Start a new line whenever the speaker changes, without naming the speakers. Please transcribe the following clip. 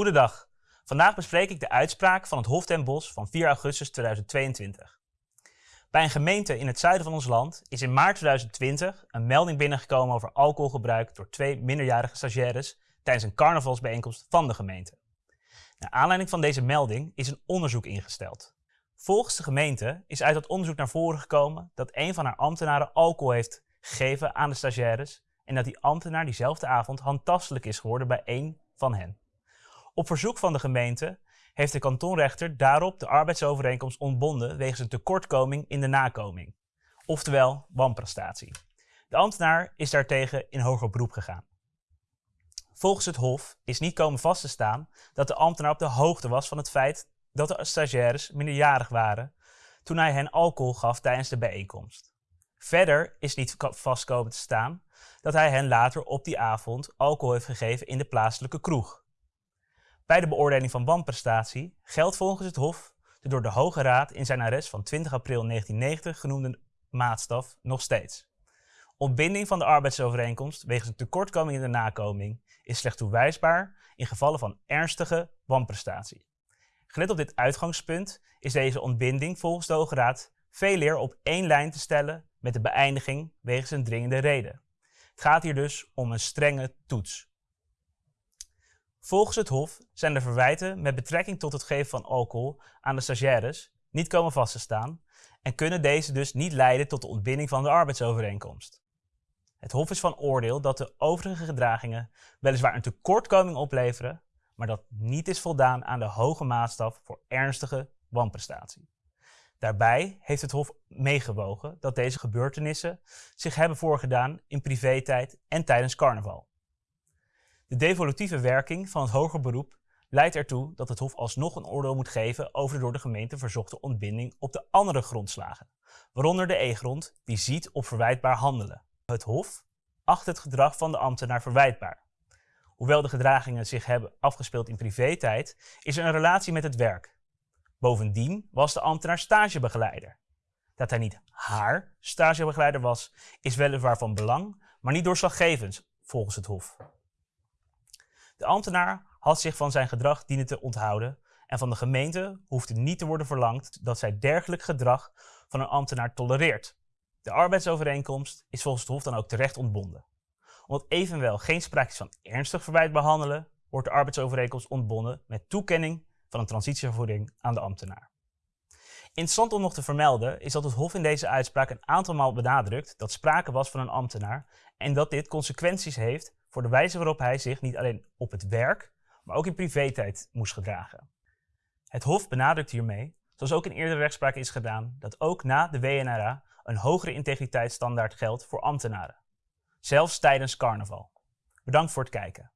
Goedendag. Vandaag bespreek ik de uitspraak van het Hof ten Bosch van 4 augustus 2022. Bij een gemeente in het zuiden van ons land is in maart 2020 een melding binnengekomen over alcoholgebruik door twee minderjarige stagiaires tijdens een carnavalsbijeenkomst van de gemeente. Naar aanleiding van deze melding is een onderzoek ingesteld. Volgens de gemeente is uit dat onderzoek naar voren gekomen dat een van haar ambtenaren alcohol heeft gegeven aan de stagiaires en dat die ambtenaar diezelfde avond handtastelijk is geworden bij één van hen. Op verzoek van de gemeente heeft de kantonrechter daarop de arbeidsovereenkomst ontbonden wegens een tekortkoming in de nakoming, oftewel wanprestatie. De ambtenaar is daartegen in hoger beroep gegaan. Volgens het Hof is niet komen vast te staan dat de ambtenaar op de hoogte was van het feit dat de stagiaires minderjarig waren toen hij hen alcohol gaf tijdens de bijeenkomst. Verder is niet vast komen te staan dat hij hen later op die avond alcohol heeft gegeven in de plaatselijke kroeg. Bij de beoordeling van wanprestatie geldt volgens het Hof de door de Hoge Raad in zijn arrest van 20 april 1990 genoemde maatstaf nog steeds. Ontbinding van de arbeidsovereenkomst wegens een tekortkoming in de nakoming is slechts toewijsbaar in gevallen van ernstige wanprestatie. Gelet op dit uitgangspunt is deze ontbinding volgens de Hoge Raad veel eer op één lijn te stellen met de beëindiging wegens een dringende reden. Het gaat hier dus om een strenge toets. Volgens het Hof zijn de verwijten met betrekking tot het geven van alcohol aan de stagiaires niet komen vast te staan en kunnen deze dus niet leiden tot de ontbinding van de arbeidsovereenkomst. Het Hof is van oordeel dat de overige gedragingen weliswaar een tekortkoming opleveren, maar dat niet is voldaan aan de hoge maatstaf voor ernstige wanprestatie. Daarbij heeft het Hof meegewogen dat deze gebeurtenissen zich hebben voorgedaan in privé-tijd en tijdens carnaval. De devolutieve werking van het hoger beroep leidt ertoe dat het Hof alsnog een oordeel moet geven over de door de gemeente verzochte ontbinding op de andere grondslagen, waaronder de E-grond die ziet op verwijtbaar handelen. Het Hof acht het gedrag van de ambtenaar verwijtbaar. Hoewel de gedragingen zich hebben afgespeeld in privé-tijd, is er een relatie met het werk. Bovendien was de ambtenaar stagebegeleider. Dat hij niet haar stagebegeleider was, is weliswaar van belang, maar niet doorslaggevend volgens het Hof. De ambtenaar had zich van zijn gedrag dienen te onthouden en van de gemeente hoefde niet te worden verlangd dat zij dergelijk gedrag van een ambtenaar tolereert. De arbeidsovereenkomst is volgens het Hof dan ook terecht ontbonden. Omdat evenwel geen sprake is van ernstig verwijt behandelen, wordt de arbeidsovereenkomst ontbonden met toekenning van een transitievergoeding aan de ambtenaar. Interessant om nog te vermelden is dat het Hof in deze uitspraak een aantal maal benadrukt dat sprake was van een ambtenaar en dat dit consequenties heeft voor de wijze waarop hij zich niet alleen op het werk, maar ook in privé-tijd moest gedragen. Het Hof benadrukt hiermee, zoals ook in eerdere rechtspraken is gedaan, dat ook na de WNRA een hogere integriteitsstandaard geldt voor ambtenaren. Zelfs tijdens carnaval. Bedankt voor het kijken.